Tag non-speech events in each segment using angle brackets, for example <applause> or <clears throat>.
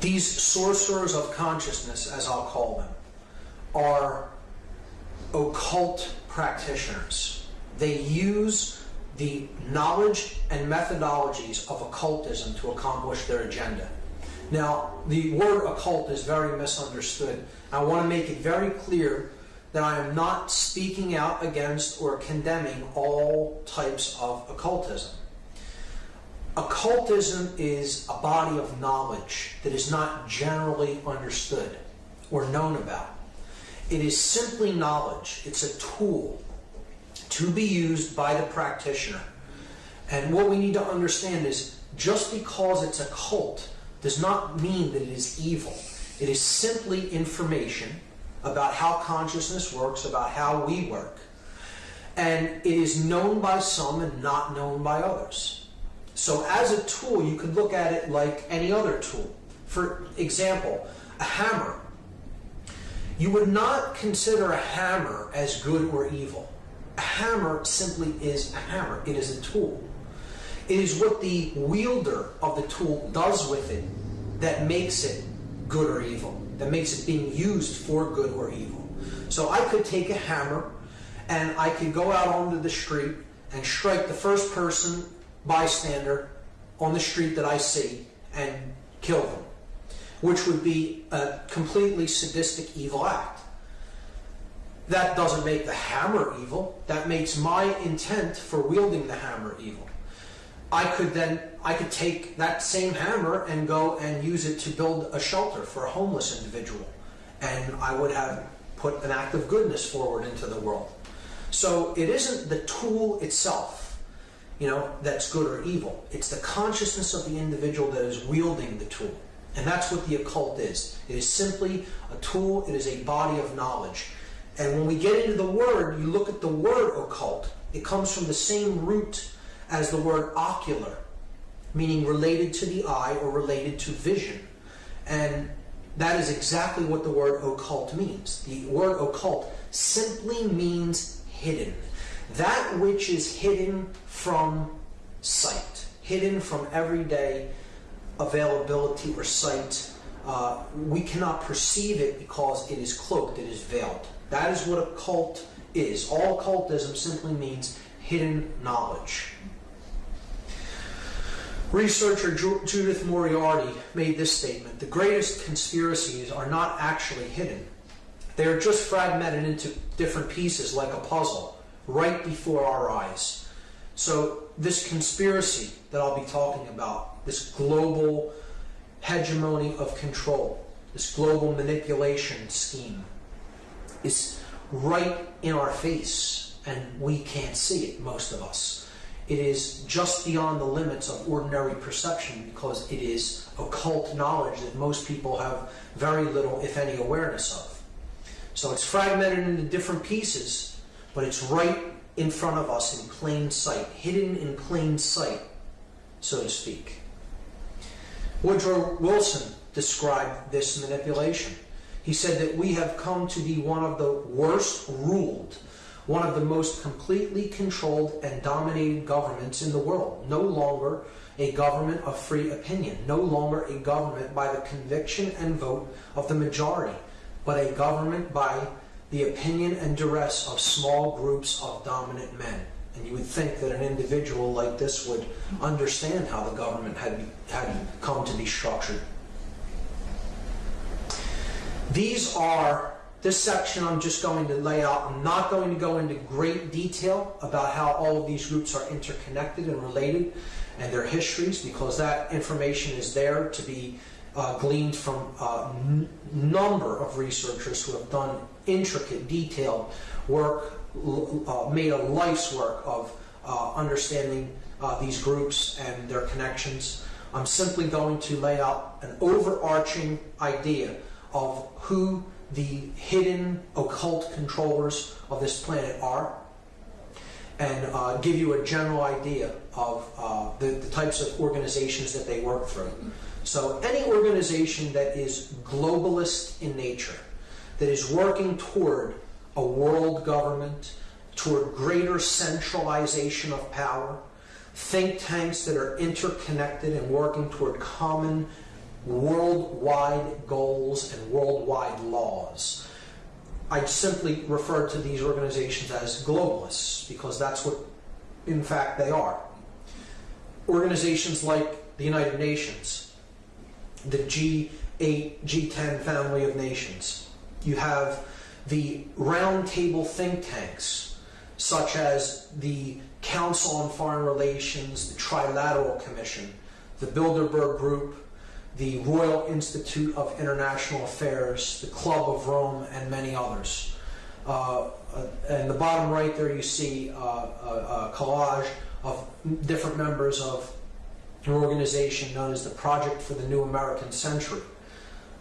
These sorcerers of consciousness, as I'll call them, are occult practitioners. They use the knowledge and methodologies of occultism to accomplish their agenda. Now, the word occult is very misunderstood. I want to make it very clear that I am not speaking out against or condemning all types of occultism. Occultism is a body of knowledge that is not generally understood or known about. It is simply knowledge. It's a tool to be used by the practitioner. And what we need to understand is just because it's occult does not mean that it is evil. It is simply information about how consciousness works, about how we work. And it is known by some and not known by others. So as a tool, you could look at it like any other tool. For example, a hammer. You would not consider a hammer as good or evil. A hammer simply is a hammer. It is a tool. It is what the wielder of the tool does with it that makes it good or evil, that makes it being used for good or evil. So I could take a hammer and I could go out onto the street and strike the first person bystander on the street that I see and kill them, which would be a completely sadistic evil act. That doesn't make the hammer evil. That makes my intent for wielding the hammer evil. I could then I could take that same hammer and go and use it to build a shelter for a homeless individual, and I would have put an act of goodness forward into the world. So it isn't the tool itself, you know, that's good or evil. It's the consciousness of the individual that is wielding the tool. And that's what the occult is. It is simply a tool, it is a body of knowledge. And when we get into the word, you look at the word occult, it comes from the same root as the word ocular, meaning related to the eye or related to vision. And that is exactly what the word occult means. The word occult simply means hidden. That which is hidden from sight, hidden from everyday availability or sight. Uh, we cannot perceive it because it is cloaked, it is veiled. That is what occult is. All occultism simply means hidden knowledge. Researcher Judith Moriarty made this statement The greatest conspiracies are not actually hidden, they are just fragmented into different pieces like a puzzle right before our eyes. So, this conspiracy that I'll be talking about, this global hegemony of control, this global manipulation scheme, is right in our face, and we can't see it, most of us it is just beyond the limits of ordinary perception because it is occult knowledge that most people have very little, if any, awareness of. So it's fragmented into different pieces, but it's right in front of us in plain sight, hidden in plain sight, so to speak. Woodrow Wilson described this manipulation. He said that we have come to be one of the worst ruled one of the most completely controlled and dominated governments in the world. No longer a government of free opinion, no longer a government by the conviction and vote of the majority, but a government by the opinion and duress of small groups of dominant men. And you would think that an individual like this would understand how the government had, had come to be structured. These are this section I'm just going to lay out. I'm not going to go into great detail about how all of these groups are interconnected and related and their histories because that information is there to be uh, gleaned from a n- number of researchers who have done intricate, detailed work, uh, made a life's work of uh, understanding uh, these groups and their connections. I'm simply going to lay out an overarching idea of who the hidden occult controllers of this planet are and uh, give you a general idea of uh, the, the, types of organizations that they work through. So, any organization that is globalist in nature, that is working toward a world government, toward greater centralization of power, think tanks that are interconnected and working toward common worldwide goals and worldwide laws. I simply refer to these organizations as globalists because that's what, in fact, they are. Organizations like the United Nations, the G8, G10 family of nations. You have the roundtable think tanks, such as the Council on Foreign Relations, the Trilateral Commission, the Bilderberg Group, the Royal Institute of International Affairs, the Club of Rome, and many others. Uh, uh, and the bottom right there, you see uh, a, a collage of different members of an organization known as the Project for the New American Century.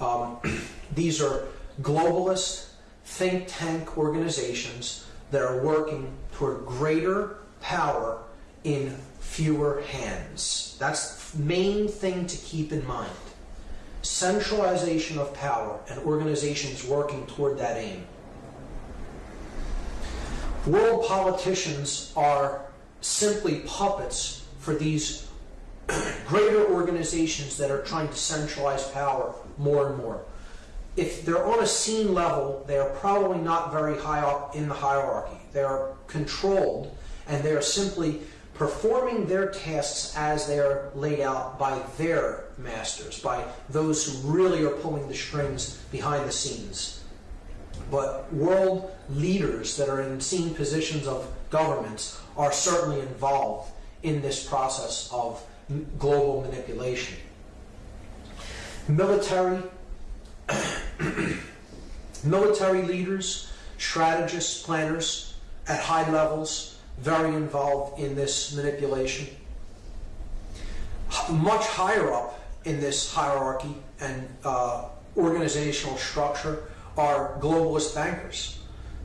Um, <clears throat> these are globalist think tank organizations that are working toward greater power in fewer hands. That's the main thing to keep in mind. Centralization of power and organizations working toward that aim. World politicians are simply puppets for these <clears throat> greater organizations that are trying to centralize power more and more. If they're on a scene level, they are probably not very high up in the hierarchy. They are controlled and they are simply performing their tasks as they are laid out by their masters, by those who really are pulling the strings behind the scenes. But world leaders that are in senior positions of governments are certainly involved in this process of global manipulation. Military, <clears throat> military leaders, strategists, planners at high levels, very involved in this manipulation. Much higher up in this hierarchy and uh, organizational structure are globalist bankers,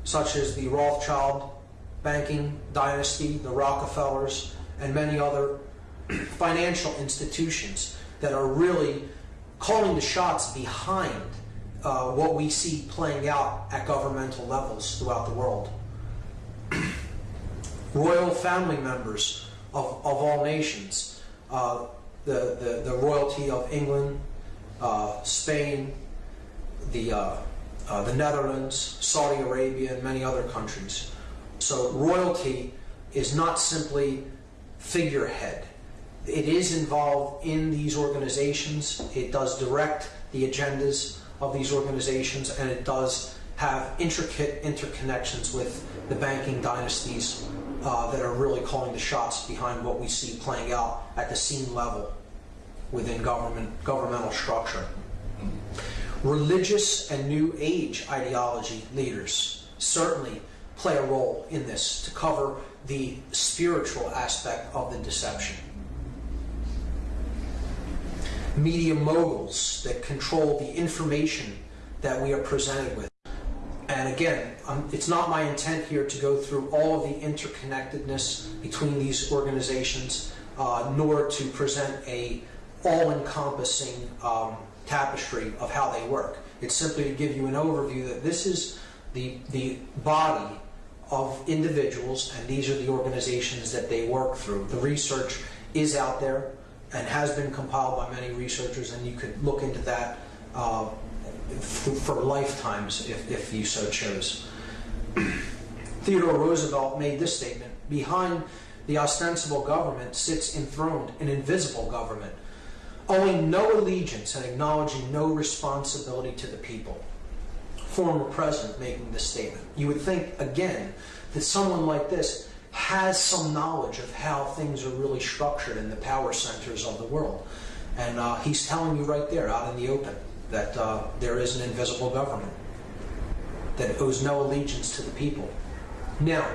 such as the Rothschild banking dynasty, the Rockefellers, and many other <clears throat> financial institutions that are really calling the shots behind uh, what we see playing out at governmental levels throughout the world. <clears throat> Royal family members of, of all nations, uh, the, the, the royalty of England, uh, Spain, the, uh, uh, the Netherlands, Saudi Arabia, and many other countries. So royalty is not simply figurehead it is involved in these organizations. It does direct the agendas of these organizations, and it does have intricate interconnections with the banking dynasties uh, that are really calling the shots behind what we see playing out at the scene level within government governmental structure. Religious and New Age ideology leaders certainly play a role in this to cover the spiritual aspect of the deception media moguls that control the information that we are presented with. And again, um, it's not my intent here to go through all of the interconnectedness between these organizations, uh, nor to present a all-encompassing um, tapestry of how they work. It's simply to give you an overview that this is the, the body of individuals and these are the organizations that they work through. The research is out there and has been compiled by many researchers, and you could look into that uh, for lifetimes if, if you so chose. Theodore Roosevelt made this statement Behind the ostensible government sits enthroned an invisible government, owing no allegiance and acknowledging no responsibility to the people. Former president making this statement. You would think, again, that someone like this has some knowledge of how things are really structured in the power centers of the world. And uh, he's telling you right there, out in the open, that uh, there is an invisible government that owes no allegiance to the people. Now,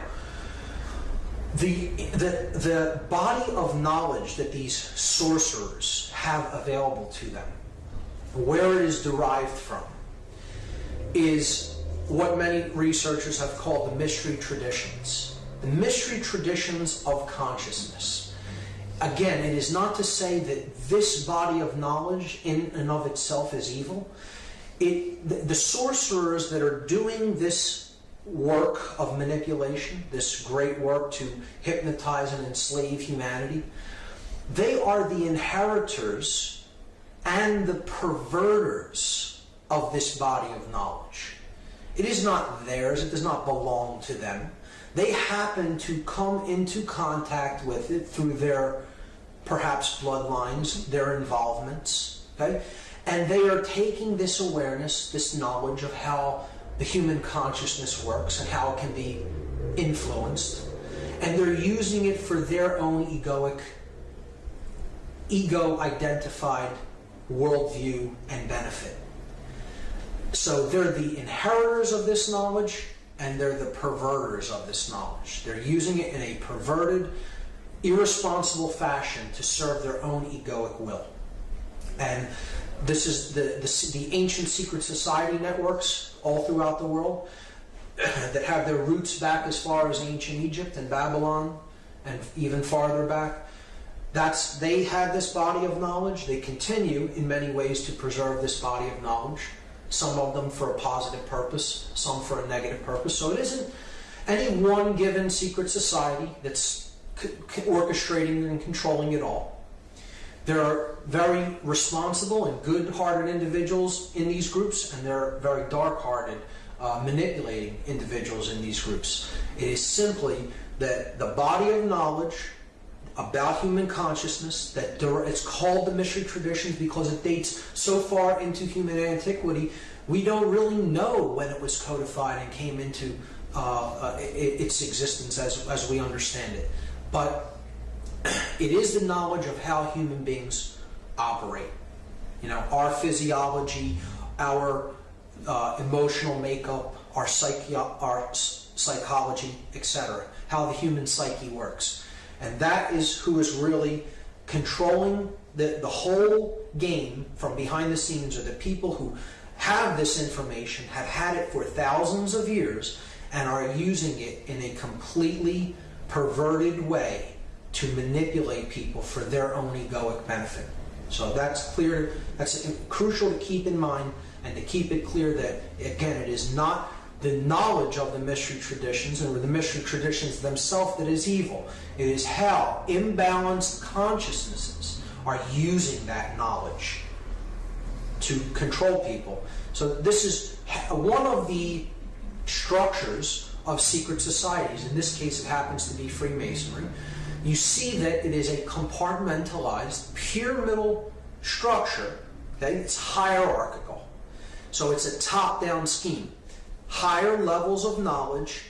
the, the, the body of knowledge that these sorcerers have available to them, where it is derived from, is what many researchers have called the mystery traditions the mystery traditions of consciousness. Again, it is not to say that this body of knowledge in and of itself is evil. It, the, the sorcerers that are doing this work of manipulation, this great work to hypnotize and enslave humanity, they are the inheritors and the perverters of this body of knowledge. It is not theirs, it does not belong to them. They happen to come into contact with it through their perhaps bloodlines, their involvements, okay? And they are taking this awareness, this knowledge of how the human consciousness works and how it can be influenced, and they're using it for their own egoic, ego identified worldview and benefit. So they're the inheritors of this knowledge and they're the perverters of this knowledge. They're using it in a perverted, irresponsible fashion to serve their own egoic will. And this is the, the, the ancient secret society networks all throughout the world <clears throat> that have their roots back as far as ancient Egypt and Babylon and even farther back. That's they had this body of knowledge. They continue in many ways to preserve this body of knowledge. Some of them for a positive purpose, some for a negative purpose. So it isn't any one given secret society that's orchestrating and controlling it all. There are very responsible and good-hearted individuals in these groups, and there are very dark-hearted uh, manipulating individuals in these groups. It is simply that the body of knowledge about human consciousness that it's called the mystery traditions because it dates so far into human antiquity we don't really know when it was codified and came into uh, uh, its existence as, as we understand it but <clears throat> it is the knowledge of how human beings operate you know our physiology our uh, emotional makeup, our, psyche, our psychology, etc. How the human psyche works. And that is who is really controlling the, the whole game from behind the scenes are the people who have this information, have had it for thousands of years, and are using it in a completely perverted way to manipulate people for their own egoic benefit. So that's clear, that's crucial to keep in mind and to keep it clear that, again, it is not the knowledge of the mystery traditions or the mystery traditions themselves that is evil. It is how imbalanced consciousnesses are using that knowledge to control people. So this is one of the structures of secret societies. In this case, it happens to be Freemasonry. You see that it is a compartmentalized, pyramidal structure. Okay? It's hierarchical. So it's a top-down scheme. Higher levels of knowledge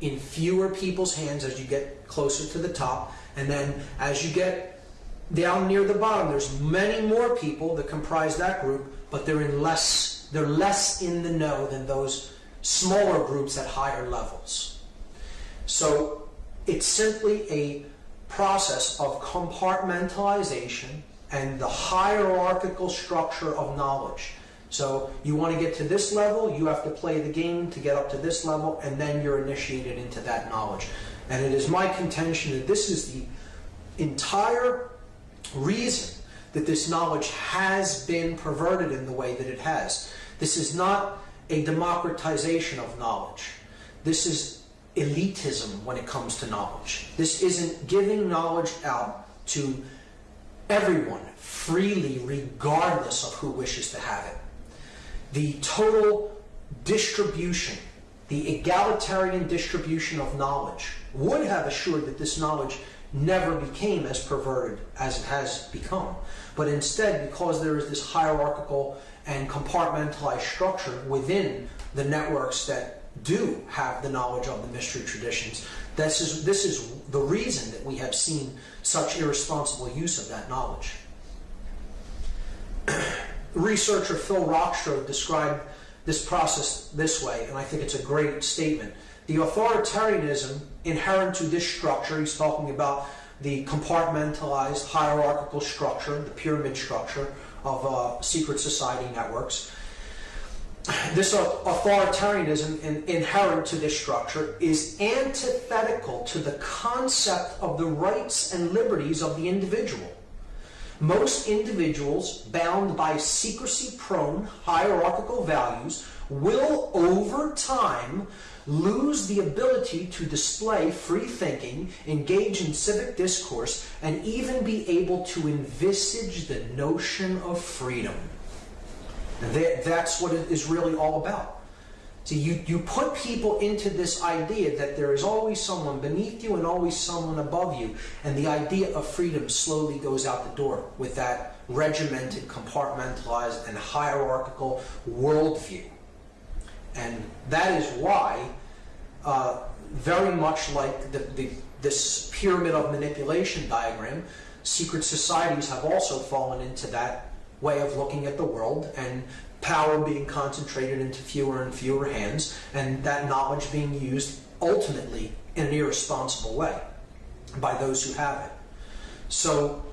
in fewer people's hands as you get closer to the top. And then as you get down near the bottom, there's many more people that comprise that group, but they're in less, they're less in the know than those smaller groups at higher levels. So it's simply a process of compartmentalization and the hierarchical structure of knowledge. So you want to get to this level, you have to play the game to get up to this level, and then you're initiated into that knowledge. And it is my contention that this is the entire reason that this knowledge has been perverted in the way that it has. This is not a democratization of knowledge. This is elitism when it comes to knowledge. This isn't giving knowledge out to everyone freely, regardless of who wishes to have it the total distribution, the egalitarian distribution of knowledge would have assured that this knowledge never became as perverted as it has become. But instead, because there is this hierarchical and compartmentalized structure within the networks that do have the knowledge of the mystery traditions, this is, this is the reason that we have seen such irresponsible use of that knowledge researcher Phil Rockstroh described this process this way, and I think it's a great statement. The authoritarianism inherent to this structure, he's talking about the compartmentalized hierarchical structure, the pyramid structure of uh, secret society networks. This authoritarianism in, inherent to this structure is antithetical to the concept of the rights and liberties of the individual Most individuals bound by secrecy prone hierarchical values will, over time, lose the ability to display free thinking, engage in civic discourse, and even be able to envisage the notion of freedom. That, that's what it is really all about. So you, you put people into this idea that there is always someone beneath you and always someone above you, and the idea of freedom slowly goes out the door with that regimented, compartmentalized, and hierarchical worldview. And that is why, uh, very much like the, the, this pyramid of manipulation diagram, secret societies have also fallen into that way of looking at the world and power being concentrated into fewer and fewer hands, and that knowledge being used ultimately in an irresponsible way by those who have it. So